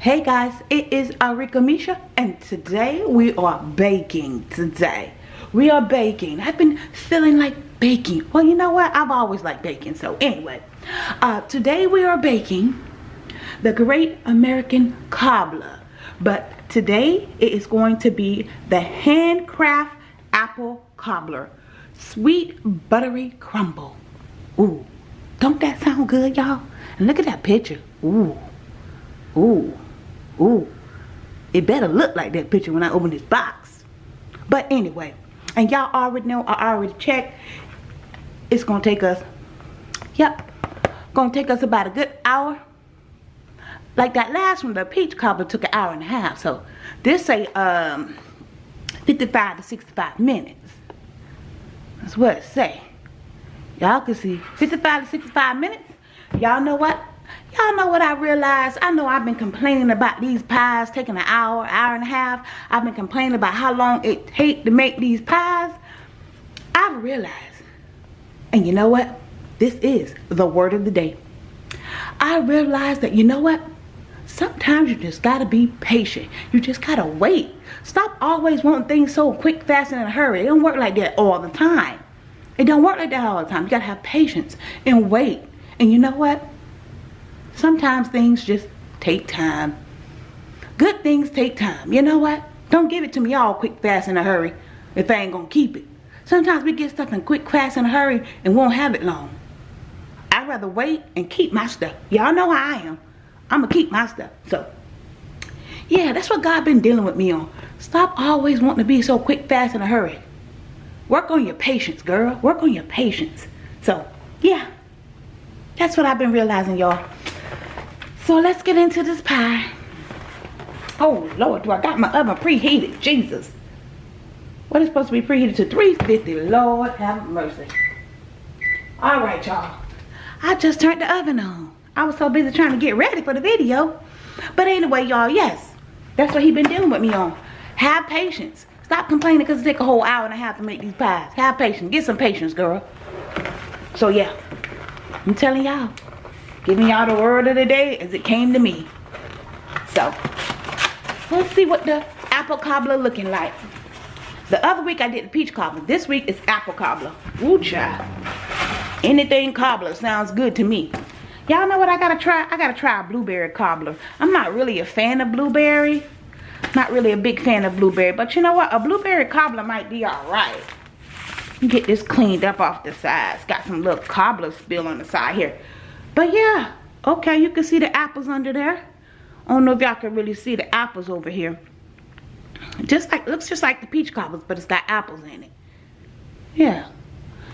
Hey guys, it is Arika Misha and today we are baking today. We are baking. I've been feeling like baking. Well, you know what? I've always liked baking. So anyway, uh, today we are baking the Great American Cobbler. But today it is going to be the handcraft apple cobbler. Sweet buttery crumble. Ooh, don't that sound good y'all? And look at that picture. Ooh, ooh. Ooh, it better look like that picture when I open this box. But anyway, and y'all already know, I already checked. It's gonna take us, yep, gonna take us about a good hour. Like that last one, the peach cobbler took an hour and a half. So this say um 55 to 65 minutes. That's what it say. Y'all can see 55 to 65 minutes. Y'all know what? Y'all know what I realized? I know I've been complaining about these pies taking an hour, hour and a half. I've been complaining about how long it take to make these pies. I've realized, and you know what? This is the word of the day. I realized that, you know what? Sometimes you just gotta be patient. You just gotta wait. Stop always wanting things so quick, fast, and in a hurry. It don't work like that all the time. It don't work like that all the time. You gotta have patience and wait. And you know what? Sometimes things just take time. Good things take time. You know what? Don't give it to me all quick, fast, in a hurry if I ain't gonna keep it. Sometimes we get stuff in quick, fast, in a hurry and won't have it long. I'd rather wait and keep my stuff. Y'all know how I am. I'm gonna keep my stuff. So, yeah, that's what God been dealing with me on. Stop always wanting to be so quick, fast, in a hurry. Work on your patience, girl. Work on your patience. So, yeah. That's what I've been realizing, y'all. So let's get into this pie. Oh Lord, do I got my oven preheated? Jesus. What is supposed to be preheated to 350? Lord have mercy. Alright y'all. I just turned the oven on. I was so busy trying to get ready for the video. But anyway y'all, yes. That's what he been dealing with me on. Have patience. Stop complaining because it take a whole hour and a half to make these pies. Have patience. Get some patience, girl. So yeah. I'm telling y'all giving y'all the word of the day as it came to me. So, let's see what the apple cobbler looking like. The other week I did the peach cobbler. This week is apple cobbler. Ooh, child. Anything cobbler sounds good to me. Y'all know what I gotta try? I gotta try a blueberry cobbler. I'm not really a fan of blueberry. Not really a big fan of blueberry. But you know what? A blueberry cobbler might be alright. Get this cleaned up off the sides. Got some little cobbler spill on the side here. But yeah, okay, you can see the apples under there. I don't know if y'all can really see the apples over here. Just like, looks just like the peach cobblers, but it's got apples in it. Yeah,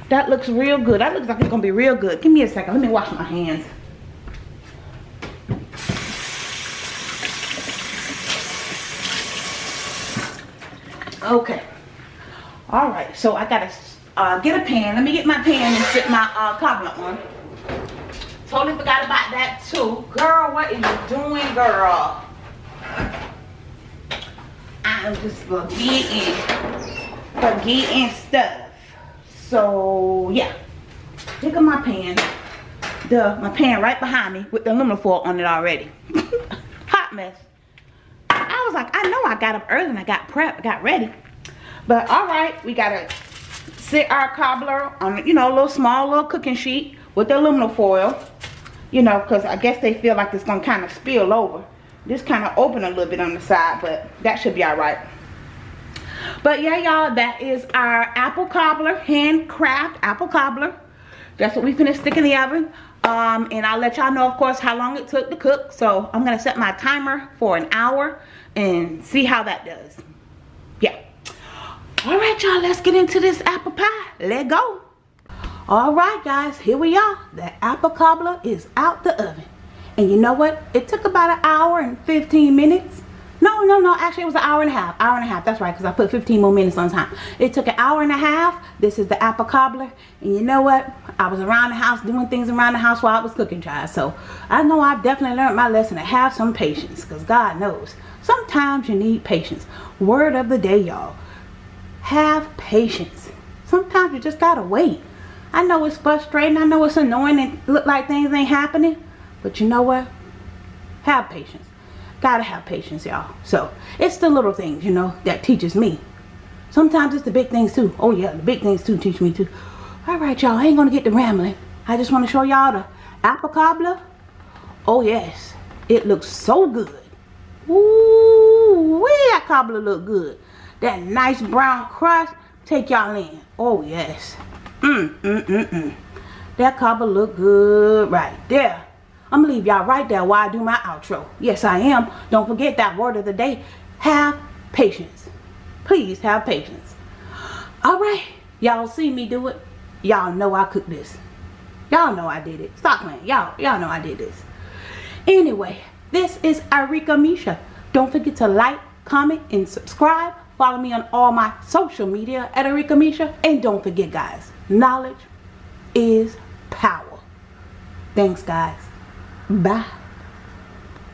that looks real good. That looks like it's gonna be real good. Give me a second, let me wash my hands. Okay. All right, so I gotta uh, get a pan. Let me get my pan and sit my uh, cobbler on. Totally forgot about that too. Girl, what are you doing, girl? I'm just forgetting. Forgetting stuff. So, yeah. Look at my pan. The my pan right behind me with the aluminum foil on it already. Hot mess. I was like, I know I got up early and I got prepped, got ready. But all right, we gotta sit our cobbler on, you know, a little small little cooking sheet with the aluminum foil you know, because I guess they feel like it's to kind of spill over. This kind of open a little bit on the side, but that should be all right. But yeah, y'all, that is our apple cobbler, handcraft apple cobbler. That's what we finished stick in the oven. Um, and I'll let y'all know, of course, how long it took to cook. So I'm to set my timer for an hour and see how that does. Yeah. All right, y'all, let's get into this apple pie. Let go. Alright guys, here we are. The apple cobbler is out the oven. And you know what? It took about an hour and 15 minutes. No, no, no. Actually, it was an hour and a half. Hour and a half. That's right, because I put 15 more minutes on time. It took an hour and a half. This is the apple cobbler. And you know what? I was around the house doing things around the house while I was cooking, child. So I know I've definitely learned my lesson to have some patience. Because God knows. Sometimes you need patience. Word of the day, y'all. Have patience. Sometimes you just got to wait. I know it's frustrating. I know it's annoying and look like things ain't happening. But you know what? Have patience. Gotta have patience, y'all. So, it's the little things, you know, that teaches me. Sometimes it's the big things too. Oh yeah, the big things too teach me too. Alright, y'all, I ain't gonna get to rambling. I just want to show y'all the apple cobbler. Oh yes, it looks so good. Ooh, wee, that cobbler look good. That nice brown crust, take y'all in. Oh yes. Mmm, mmm, mmm, mmm. That cobbler look good right there. I'm gonna leave y'all right there while I do my outro. Yes, I am. Don't forget that word of the day. Have patience. Please have patience. Alright. Y'all see me do it. Y'all know I cook this. Y'all know I did it. Stop playing. Y'all y'all know I did this. Anyway, this is Arika Misha. Don't forget to like, comment, and subscribe. Follow me on all my social media at Arika Misha. And don't forget, guys, knowledge is power. Thanks, guys. Bye.